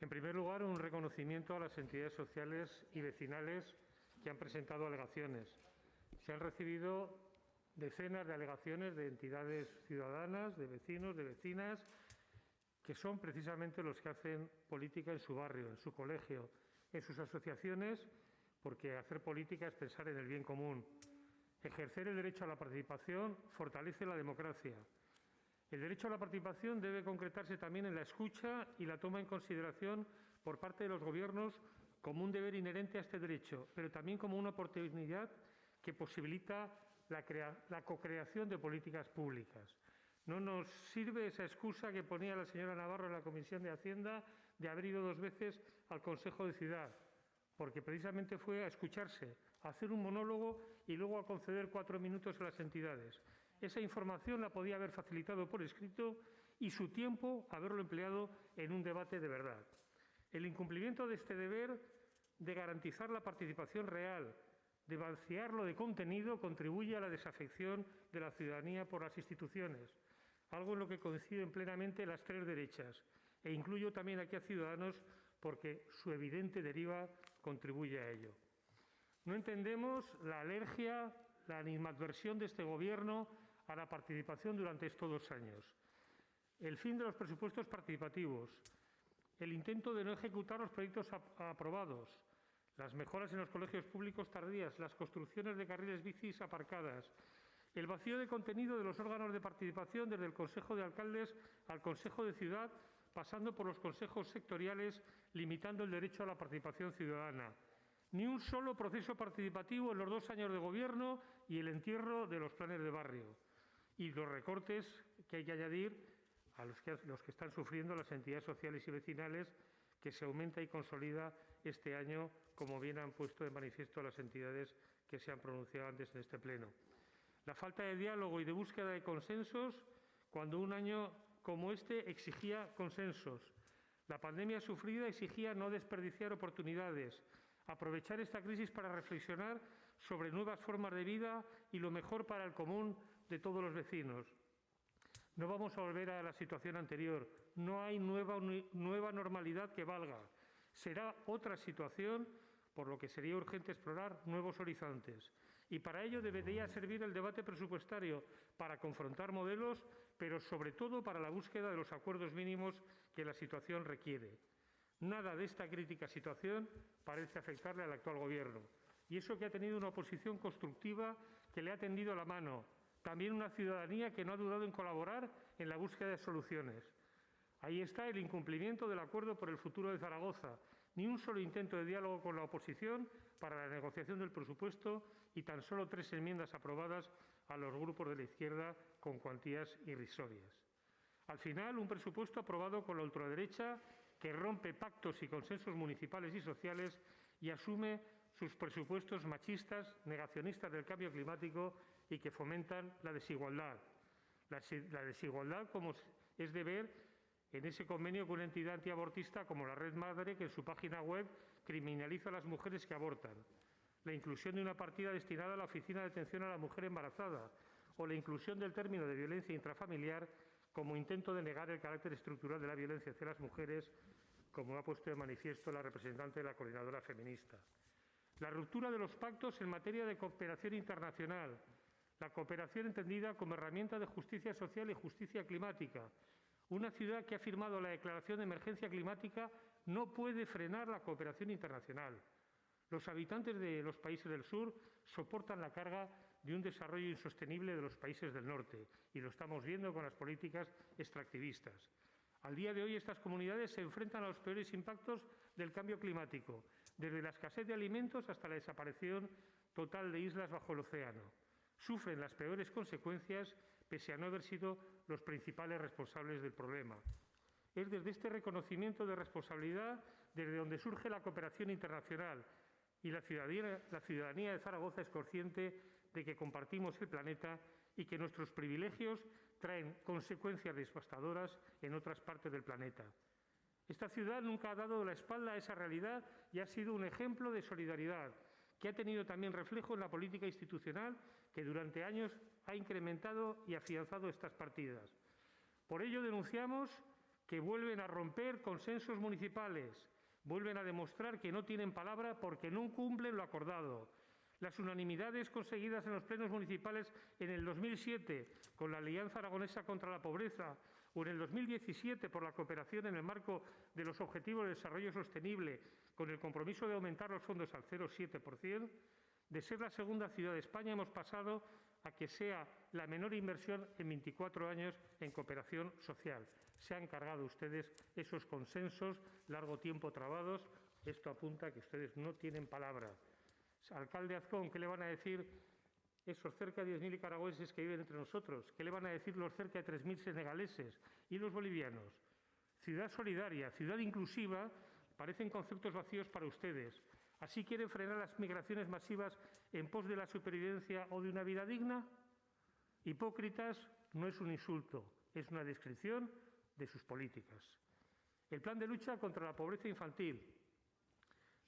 En primer lugar, un reconocimiento a las entidades sociales y vecinales que han presentado alegaciones. Se han recibido decenas de alegaciones de entidades ciudadanas, de vecinos, de vecinas, que son precisamente los que hacen política en su barrio, en su colegio, en sus asociaciones, porque hacer política es pensar en el bien común. Ejercer el derecho a la participación fortalece la democracia. El derecho a la participación debe concretarse también en la escucha y la toma en consideración por parte de los Gobiernos como un deber inherente a este derecho, pero también como una oportunidad que posibilita la, la co-creación de políticas públicas. No nos sirve esa excusa que ponía la señora Navarro en la Comisión de Hacienda de haber ido dos veces al Consejo de Ciudad, porque precisamente fue a escucharse, a hacer un monólogo y luego a conceder cuatro minutos a las entidades. Esa información la podía haber facilitado por escrito y su tiempo haberlo empleado en un debate de verdad. El incumplimiento de este deber de garantizar la participación real, de vaciarlo de contenido, contribuye a la desafección de la ciudadanía por las instituciones, algo en lo que coinciden plenamente las tres derechas, e incluyo también aquí a Ciudadanos porque su evidente deriva contribuye a ello. No entendemos la alergia, la animadversión de este Gobierno a la participación durante estos dos años. El fin de los presupuestos participativos, el intento de no ejecutar los proyectos aprobados, las mejoras en los colegios públicos tardías, las construcciones de carriles bicis aparcadas, el vacío de contenido de los órganos de participación desde el Consejo de Alcaldes al Consejo de Ciudad, pasando por los consejos sectoriales, limitando el derecho a la participación ciudadana. Ni un solo proceso participativo en los dos años de Gobierno y el entierro de los planes de barrio. Y los recortes que hay que añadir a los que, los que están sufriendo las entidades sociales y vecinales, que se aumenta y consolida este año, como bien han puesto de manifiesto las entidades que se han pronunciado antes en este Pleno. La falta de diálogo y de búsqueda de consensos cuando un año como este exigía consensos. La pandemia sufrida exigía no desperdiciar oportunidades, aprovechar esta crisis para reflexionar sobre nuevas formas de vida y lo mejor para el común de todos los vecinos. No vamos a volver a la situación anterior. No hay nueva, nueva normalidad que valga. Será otra situación por lo que sería urgente explorar nuevos horizontes. Y para ello debería servir el debate presupuestario, para confrontar modelos, pero sobre todo para la búsqueda de los acuerdos mínimos que la situación requiere. Nada de esta crítica situación parece afectarle al actual Gobierno. Y eso que ha tenido una oposición constructiva que le ha tendido la mano. También una ciudadanía que no ha dudado en colaborar en la búsqueda de soluciones. Ahí está el incumplimiento del acuerdo por el futuro de Zaragoza, ni un solo intento de diálogo con la oposición para la negociación del presupuesto y tan solo tres enmiendas aprobadas a los grupos de la izquierda con cuantías irrisorias. Al final, un presupuesto aprobado con la ultraderecha que rompe pactos y consensos municipales y sociales y asume sus presupuestos machistas, negacionistas del cambio climático y que fomentan la desigualdad. La, desigualdad, como es de ver, en ese convenio con una entidad antiabortista como la Red Madre, que en su página web criminaliza a las mujeres que abortan, la inclusión de una partida destinada a la Oficina de Atención a la Mujer Embarazada o la inclusión del término de violencia intrafamiliar como intento de negar el carácter estructural de la violencia hacia las mujeres, como ha puesto de manifiesto la representante de la coordinadora feminista. La ruptura de los pactos en materia de cooperación internacional, la cooperación entendida como herramienta de justicia social y justicia climática, una ciudad que ha firmado la Declaración de Emergencia Climática no puede frenar la cooperación internacional. Los habitantes de los países del sur soportan la carga de un desarrollo insostenible de los países del norte y lo estamos viendo con las políticas extractivistas. Al día de hoy estas comunidades se enfrentan a los peores impactos del cambio climático, desde la escasez de alimentos hasta la desaparición total de islas bajo el océano sufren las peores consecuencias pese a no haber sido los principales responsables del problema. Es desde este reconocimiento de responsabilidad desde donde surge la cooperación internacional y la ciudadanía, la ciudadanía de Zaragoza es consciente de que compartimos el planeta y que nuestros privilegios traen consecuencias devastadoras en otras partes del planeta. Esta ciudad nunca ha dado la espalda a esa realidad y ha sido un ejemplo de solidaridad, que ha tenido también reflejo en la política institucional que durante años ha incrementado y afianzado estas partidas. Por ello denunciamos que vuelven a romper consensos municipales, vuelven a demostrar que no tienen palabra porque no cumplen lo acordado. Las unanimidades conseguidas en los plenos municipales en el 2007 con la Alianza Aragonesa contra la Pobreza o en el 2017 por la cooperación en el marco de los Objetivos de Desarrollo Sostenible con el compromiso de aumentar los fondos al 0,7%, de ser la segunda ciudad de España hemos pasado a que sea la menor inversión en 24 años en cooperación social. Se han cargado ustedes esos consensos largo tiempo trabados. Esto apunta a que ustedes no tienen palabra. Alcalde Azcón, ¿qué le van a decir esos cerca de 10.000 nicaragüenses que viven entre nosotros? ¿Qué le van a decir los cerca de 3.000 senegaleses y los bolivianos? Ciudad solidaria, ciudad inclusiva, parecen conceptos vacíos para ustedes. ¿Así quieren frenar las migraciones masivas en pos de la supervivencia o de una vida digna? Hipócritas no es un insulto, es una descripción de sus políticas. El plan de lucha contra la pobreza infantil.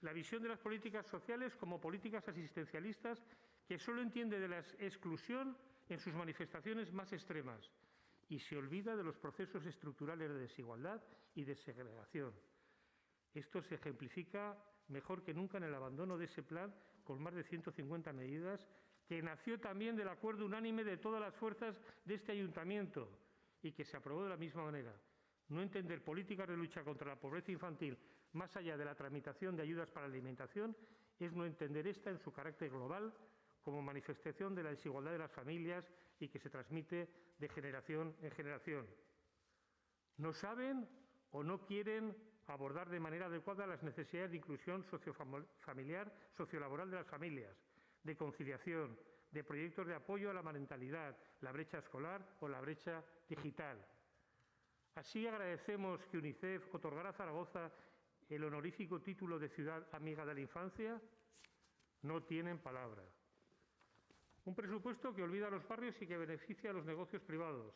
La visión de las políticas sociales como políticas asistencialistas que solo entiende de la exclusión en sus manifestaciones más extremas y se olvida de los procesos estructurales de desigualdad y de segregación. Esto se ejemplifica mejor que nunca en el abandono de ese plan con más de 150 medidas que nació también del acuerdo unánime de todas las fuerzas de este ayuntamiento y que se aprobó de la misma manera. No entender políticas de lucha contra la pobreza infantil más allá de la tramitación de ayudas para la alimentación es no entender esta en su carácter global como manifestación de la desigualdad de las familias y que se transmite de generación en generación. No saben o no quieren abordar de manera adecuada las necesidades de inclusión sociofamiliar, sociolaboral de las familias, de conciliación, de proyectos de apoyo a la parentalidad, la brecha escolar o la brecha digital. Así agradecemos que UNICEF otorgara a Zaragoza el honorífico título de Ciudad Amiga de la Infancia. No tienen palabra. Un presupuesto que olvida a los barrios y que beneficia a los negocios privados.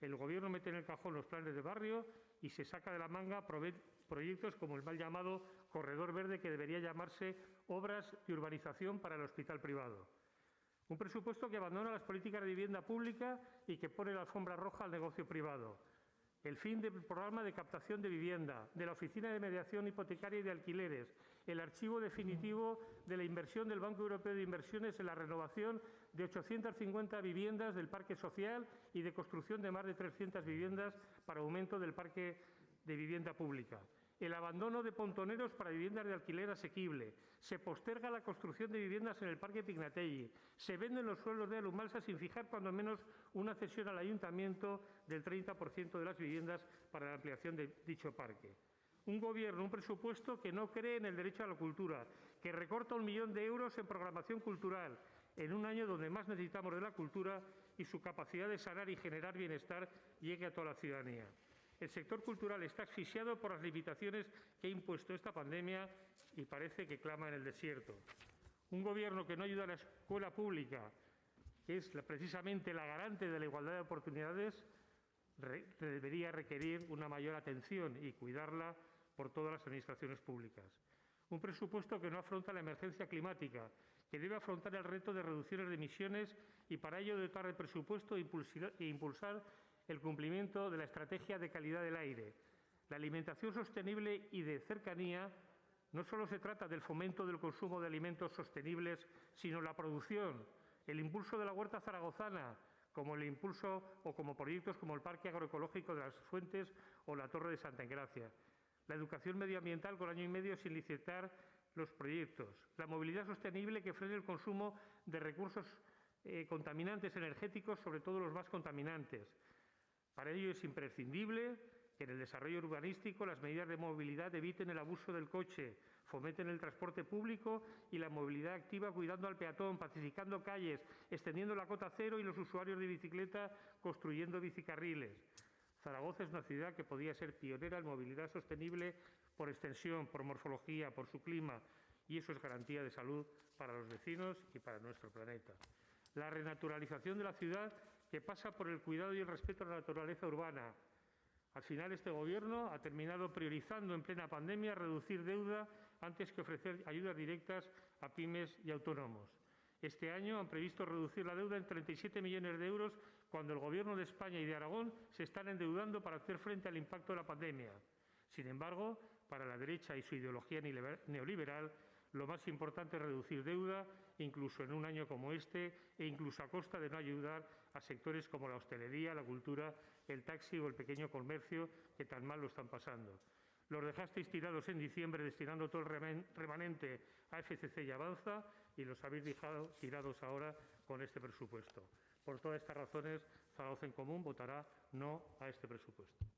El Gobierno mete en el cajón los planes de barrio y se saca de la manga proyectos como el mal llamado Corredor Verde, que debería llamarse Obras de Urbanización para el Hospital Privado. Un presupuesto que abandona las políticas de vivienda pública y que pone la alfombra roja al negocio privado. El fin del programa de captación de vivienda, de la Oficina de Mediación Hipotecaria y de Alquileres, el archivo definitivo de la inversión del Banco Europeo de Inversiones en la renovación de 850 viviendas del parque social y de construcción de más de 300 viviendas para aumento del parque de vivienda pública el abandono de pontoneros para viviendas de alquiler asequible, se posterga la construcción de viviendas en el Parque Pignatelli, se venden los suelos de Alumalsa sin fijar cuando menos una cesión al ayuntamiento del 30% de las viviendas para la ampliación de dicho parque. Un gobierno, un presupuesto que no cree en el derecho a la cultura, que recorta un millón de euros en programación cultural, en un año donde más necesitamos de la cultura y su capacidad de sanar y generar bienestar llegue a toda la ciudadanía. El sector cultural está asfixiado por las limitaciones que ha impuesto esta pandemia y parece que clama en el desierto. Un Gobierno que no ayuda a la escuela pública, que es precisamente la garante de la igualdad de oportunidades, debería requerir una mayor atención y cuidarla por todas las administraciones públicas. Un presupuesto que no afronta la emergencia climática, que debe afrontar el reto de reducciones de emisiones y para ello dotar de presupuesto e impulsar el cumplimiento de la estrategia de calidad del aire. La alimentación sostenible y de cercanía no solo se trata del fomento del consumo de alimentos sostenibles, sino la producción, el impulso de la huerta zaragozana, como el impulso o como proyectos como el Parque Agroecológico de las Fuentes o la Torre de Santa Engracia. La educación medioambiental con año y medio sin licitar los proyectos. La movilidad sostenible que frene el consumo de recursos eh, contaminantes energéticos, sobre todo los más contaminantes. Para ello es imprescindible que en el desarrollo urbanístico las medidas de movilidad eviten el abuso del coche, fomenten el transporte público y la movilidad activa cuidando al peatón, pacificando calles, extendiendo la cota cero y los usuarios de bicicleta construyendo bicicarriles. Zaragoza es una ciudad que podía ser pionera en movilidad sostenible por extensión, por morfología, por su clima, y eso es garantía de salud para los vecinos y para nuestro planeta. La renaturalización de la ciudad que pasa por el cuidado y el respeto a la naturaleza urbana. Al final, este Gobierno ha terminado priorizando en plena pandemia reducir deuda antes que ofrecer ayudas directas a pymes y autónomos. Este año han previsto reducir la deuda en 37 millones de euros cuando el Gobierno de España y de Aragón se están endeudando para hacer frente al impacto de la pandemia. Sin embargo, para la derecha y su ideología neoliberal, lo más importante es reducir deuda, incluso en un año como este, e incluso a costa de no ayudar a sectores como la hostelería, la cultura, el taxi o el pequeño comercio, que tan mal lo están pasando. Los dejasteis tirados en diciembre destinando todo el remanente a FCC y Avanza y los habéis dejado tirados ahora con este presupuesto. Por todas estas razones, Zaragoza en Común votará no a este presupuesto.